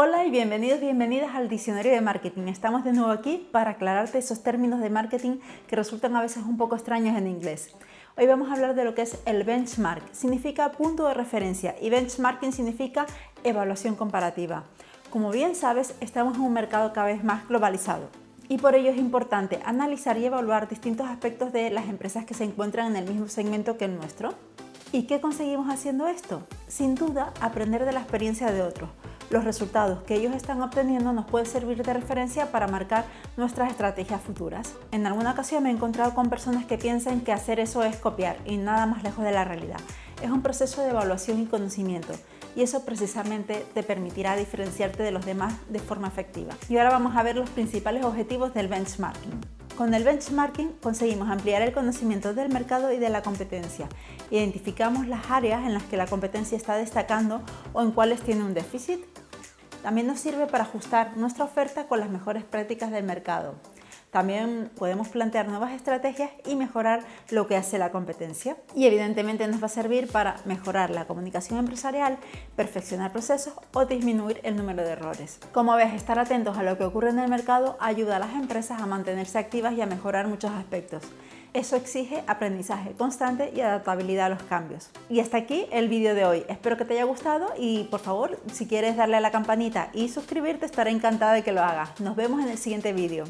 Hola y bienvenidos, bienvenidas al Diccionario de Marketing. Estamos de nuevo aquí para aclararte esos términos de marketing que resultan a veces un poco extraños en inglés. Hoy vamos a hablar de lo que es el benchmark. Significa punto de referencia y benchmarking significa evaluación comparativa. Como bien sabes, estamos en un mercado cada vez más globalizado y por ello es importante analizar y evaluar distintos aspectos de las empresas que se encuentran en el mismo segmento que el nuestro. ¿Y qué conseguimos haciendo esto? Sin duda, aprender de la experiencia de otros, los resultados que ellos están obteniendo nos puede servir de referencia para marcar nuestras estrategias futuras. En alguna ocasión me he encontrado con personas que piensan que hacer eso es copiar y nada más lejos de la realidad. Es un proceso de evaluación y conocimiento y eso precisamente te permitirá diferenciarte de los demás de forma efectiva. Y ahora vamos a ver los principales objetivos del benchmarking. Con el benchmarking conseguimos ampliar el conocimiento del mercado y de la competencia. Identificamos las áreas en las que la competencia está destacando o en cuáles tiene un déficit. También nos sirve para ajustar nuestra oferta con las mejores prácticas del mercado. También podemos plantear nuevas estrategias y mejorar lo que hace la competencia. Y evidentemente nos va a servir para mejorar la comunicación empresarial, perfeccionar procesos o disminuir el número de errores. Como ves, estar atentos a lo que ocurre en el mercado ayuda a las empresas a mantenerse activas y a mejorar muchos aspectos. Eso exige aprendizaje constante y adaptabilidad a los cambios. Y hasta aquí el vídeo de hoy. Espero que te haya gustado y por favor, si quieres darle a la campanita y suscribirte, estaré encantada de que lo hagas. Nos vemos en el siguiente vídeo.